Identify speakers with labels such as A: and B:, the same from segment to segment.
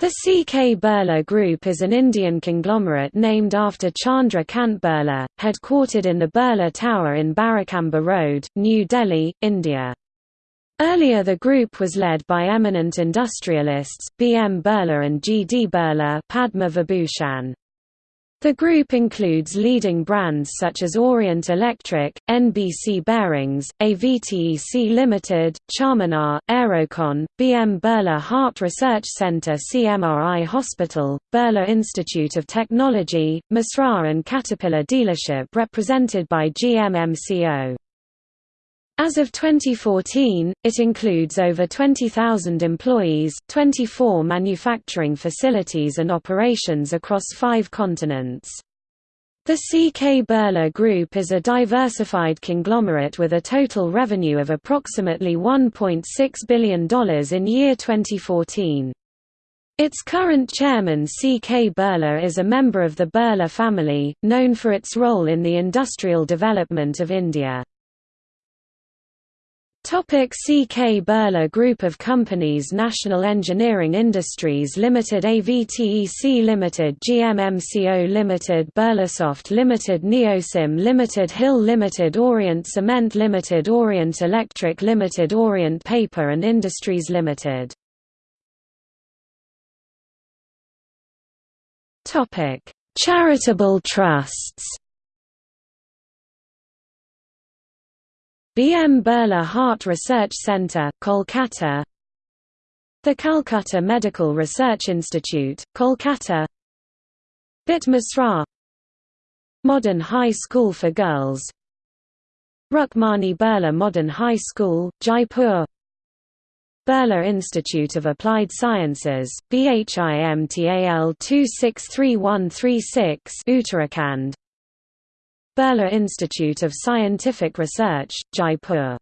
A: The C.K. Birla Group is an Indian conglomerate named after Chandra Kant Birla, headquartered in the Birla Tower in Barakamba Road, New Delhi, India. Earlier the group was led by eminent industrialists, B. M. Birla and G. D. Birla Padma Vibhushan. The group includes leading brands such as Orient Electric, NBC Bearings, AVTEC Limited, Charminar, Aerocon, BM Birla Heart Research Center CMRI Hospital, Birla Institute of Technology, Mesra and Caterpillar dealership represented by GMMCO. As of 2014, it includes over 20,000 employees, 24 manufacturing facilities and operations across five continents. The CK Birla Group is a diversified conglomerate with a total revenue of approximately $1.6 billion in year 2014. Its current chairman C.K. Birla is a member of the Birla family, known for its role in the industrial development of India. Topic CK Birla Group of Companies National Engineering Industries Limited AVTEC Limited GMMCO Limited Birlasoft Limited Neosim Limited Hill Limited Orient Cement Limited Orient Electric Limited Orient Paper and Industries Limited. Topic. Charitable trusts B. M. Birla Heart Research Centre, Kolkata The Calcutta Medical Research Institute, Kolkata BIT Mesra Modern High School for Girls Rukmani Birla Modern High School, Jaipur Birla Institute of Applied Sciences, BHIMTAL 263136 Uttarakhand Birla Institute of Scientific Research, Jaipur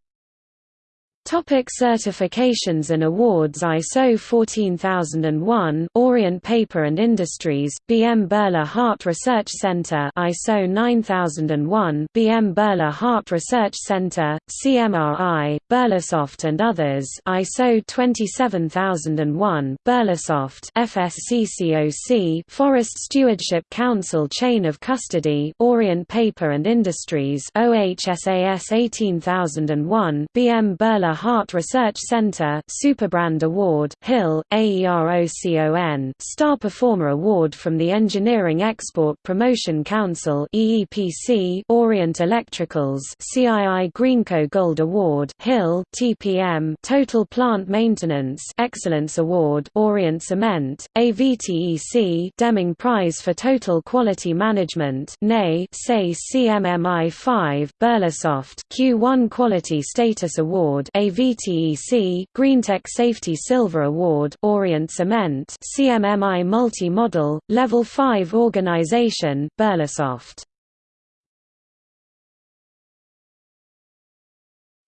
A: Topic certifications and awards ISO 14001 Orient Paper and Industries BM Birla Heart Research Center ISO 9001 BM Birla Heart Research Center CMRI Birlasoft and others ISO 27001 Birlasoft FSCCOC Forest Stewardship Council Chain of Custody Orient Paper and Industries OHSAS 18001 BM Birla Heart Research Center Superbrand Award, Hill, AEROCON Star Performer Award from the Engineering Export Promotion Council EEPC Orient Electricals CII Greenco Gold Award Hill TPM Total Plant Maintenance Excellence Award Orient Cement AVTEC Deming Prize for Total Quality Management SAE CMMI 5 Birlasoft Q1 Quality Status Award AVTEC Greentech Safety Silver Award Orient Cement CMMI Multi-Model Level 5 Organization Birlasoft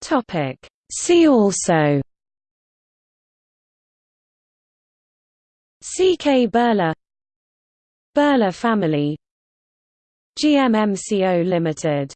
A: Topic. See also. CK Birla Birla family. GMMCO Limited